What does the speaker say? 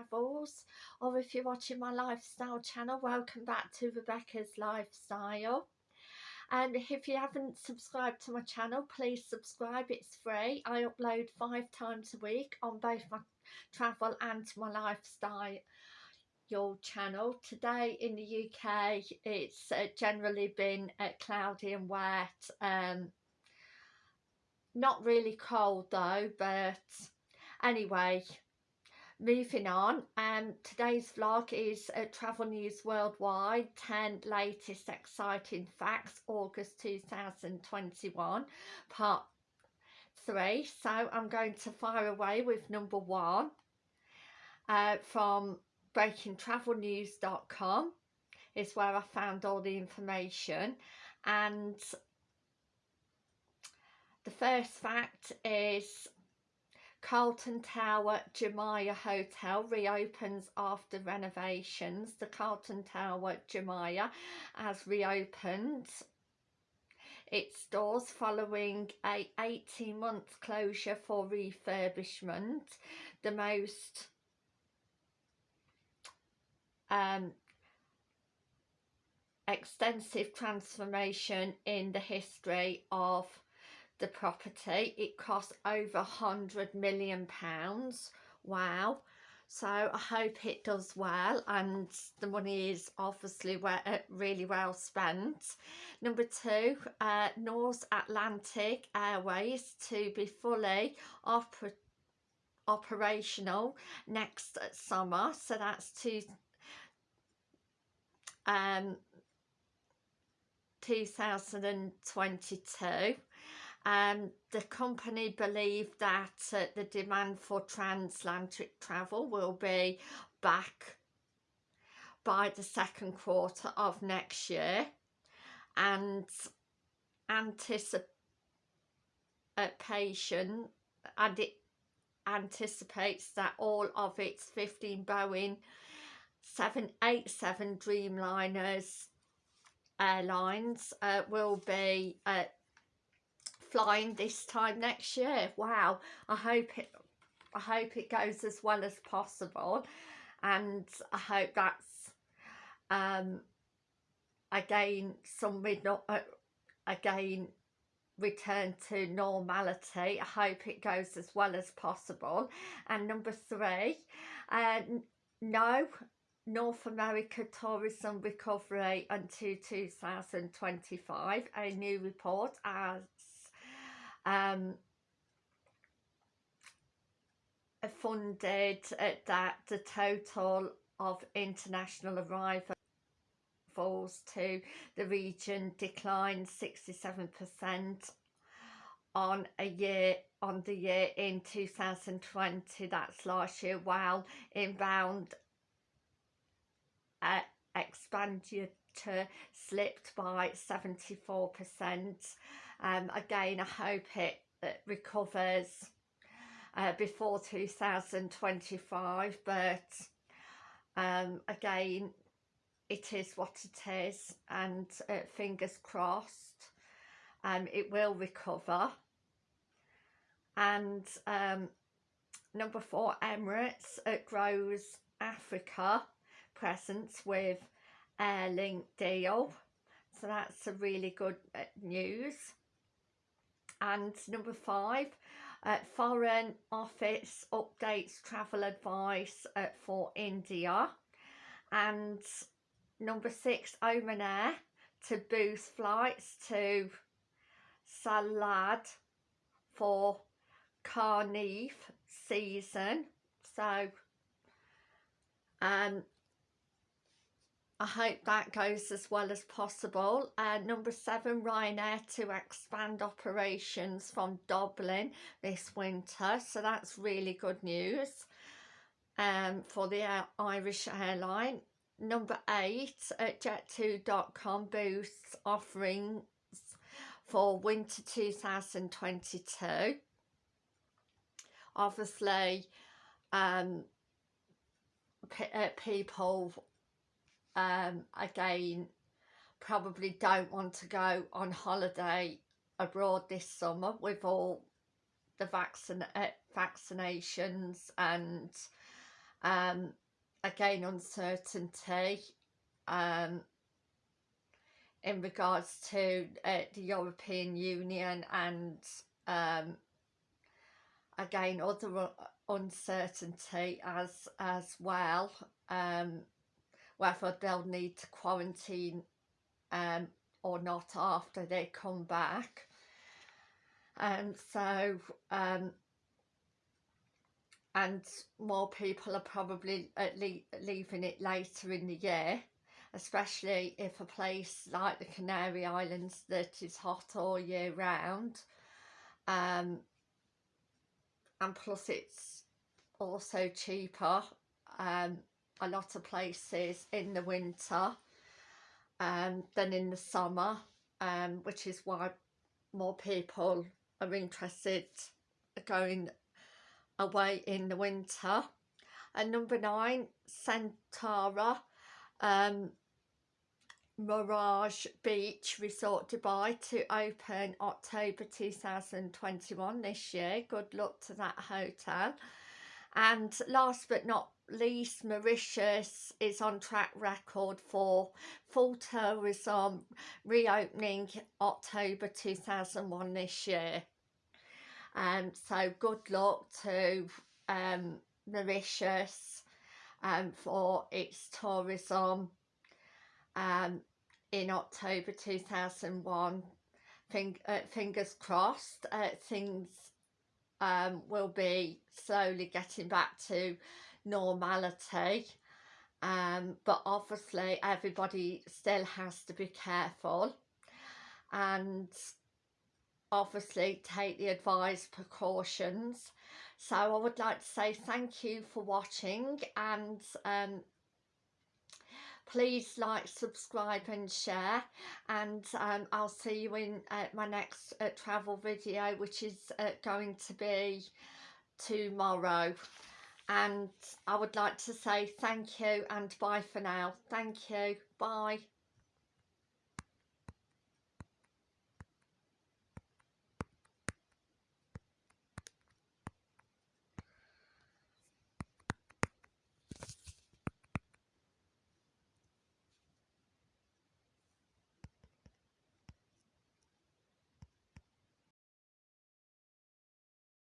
travels or if you're watching my lifestyle channel welcome back to Rebecca's Lifestyle. And if you haven't subscribed to my channel please subscribe it's free. I upload five times a week on both my travel and my lifestyle your channel. Today in the UK it's uh, generally been uh, cloudy and wet um not really cold though but anyway moving on um today's vlog is uh, travel news worldwide 10 latest exciting facts august 2021 part three. So i'm going to fire away with number one uh, from breakingtravelnews.com is where I found all the information. And the first fact is Carlton Tower Jumeirah Hotel reopens after renovations. The Carlton Tower Jumeirah has reopened its doors following a 18 month closure for refurbishment. The most um, extensive transformation in the history of the property. It cost over a hundred million pounds. Wow. So I hope it does well and the money is obviously well, uh, really well spent. Number two, uh, Norse Atlantic Airways to be fully oper operational next summer. So that's two um, 2022 um, the company believe that uh, the demand for transatlantic travel will be back by the second quarter of next year and anticipation and it anticipates that all of its 15 Boeing 787 Dreamliners airlines uh, will be uh, flying this time next year. Wow, I hope it I hope it goes as well as possible and I hope that's um again some not uh, again return to normality. I hope it goes as well as possible. And number three, uh, no North America tourism recovery until 2025. A new report has um, funded that the total of international arrivals to the region declined 67% on a year on the year in 2020 that's last year while inbound uh, expenditure slipped by 74%. Um, again, I hope it, it recovers uh, before 2025, but um, again, it is what it is, and uh, fingers crossed, um, it will recover. And um, number four, Emirates, it grows Africa presence with Airlink deal. So that's a really good uh, news. And number five, uh, Foreign Office updates travel advice uh, for India. And number six, Oman Air to boost flights to Salalah for Carnival season. So um, I hope that goes as well as possible. Uh, number seven, Ryanair to expand operations from Dublin this winter. So that's really good news um, for the Irish airline. Number eight, at jet2.com boosts offerings for winter 2022. Obviously, um, uh, people um, again probably don't want to go on holiday abroad this summer with all the vaccin uh, vaccinations and um, again uncertainty um, in regards to uh, the European Union and um, again other uncertainty as as well. Um, whether they'll need to quarantine um, or not after they come back. And so um, and more people are probably le leaving it later in the year especially if a place like the Canary Islands that is hot all year round um, and plus it's also cheaper um, a lot of places in the winter um, than in the summer um, which is why more people are interested going away in the winter. And number nine, Centara um, Mirage Beach Resort Dubai to open October 2021 this year. Good luck to that hotel. And last but not least, Mauritius is on track record for full tourism reopening October 2001 this year. Um, so good luck to um, Mauritius um, for its tourism um, in October 2001. Fing uh, fingers crossed, uh, things um, will be slowly getting back to normality. Um, but obviously everybody still has to be careful. And obviously take the advised precautions. So I would like to say thank you for watching and um, please like subscribe and share. And um, I'll see you in uh, my next uh, travel video which is uh, going to be tomorrow and I would like to say thank you and bye for now. Thank you. Bye